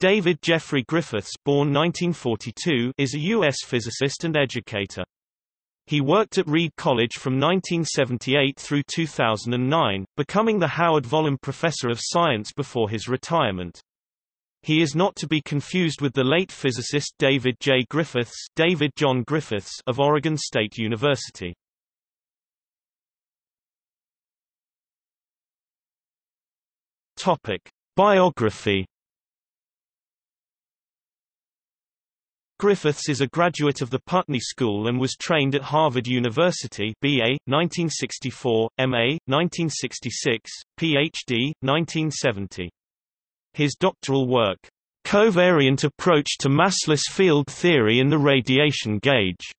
David Jeffrey Griffiths born 1942, is a U.S. physicist and educator. He worked at Reed College from 1978 through 2009, becoming the Howard Vollum Professor of Science before his retirement. He is not to be confused with the late physicist David J. Griffiths, David John Griffiths of Oregon State University. Topic: Biography Griffiths is a graduate of the Putney School and was trained at Harvard University BA, 1964, MA, 1966, PhD, 1970. His doctoral work, Covariant Approach to Massless Field Theory in the Radiation Gauge,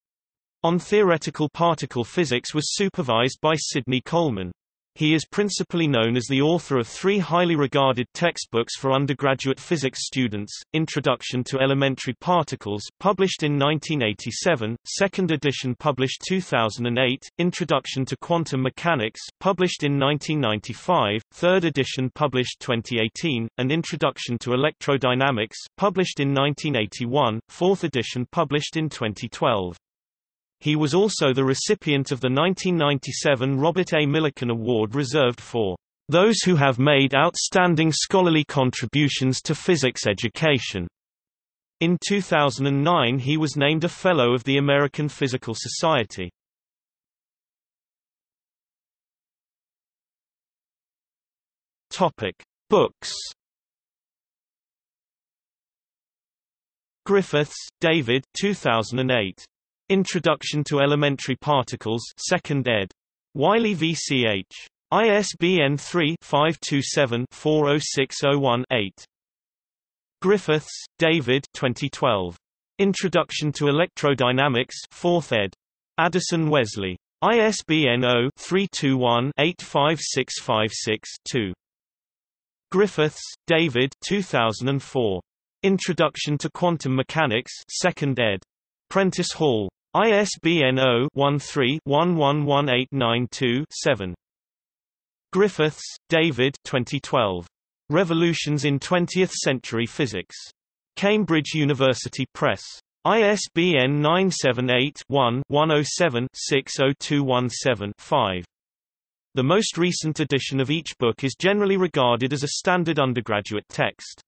on theoretical particle physics was supervised by Sidney Coleman. He is principally known as the author of three highly regarded textbooks for undergraduate physics students, Introduction to Elementary Particles published in 1987, second edition published 2008, Introduction to Quantum Mechanics published in 1995, third edition published 2018, and Introduction to Electrodynamics published in 1981, fourth edition published in 2012. He was also the recipient of the 1997 Robert A. Millikan Award reserved for those who have made outstanding scholarly contributions to physics education. In 2009 he was named a Fellow of the American Physical Society. Topic: Books. Griffiths, David 2008. Introduction to Elementary Particles 2nd ed. Wiley VCH. ISBN 3-527-40601-8. Griffiths, David 2012. Introduction to Electrodynamics 4th ed. Addison Wesley. ISBN 0-321-85656-2. Griffiths, David 2004. Introduction to Quantum Mechanics 2nd ed. Prentice Hall. ISBN 0-13-111892-7. Griffiths, David 2012. Revolutions in Twentieth Century Physics. Cambridge University Press. ISBN 978-1-107-60217-5. The most recent edition of each book is generally regarded as a standard undergraduate text.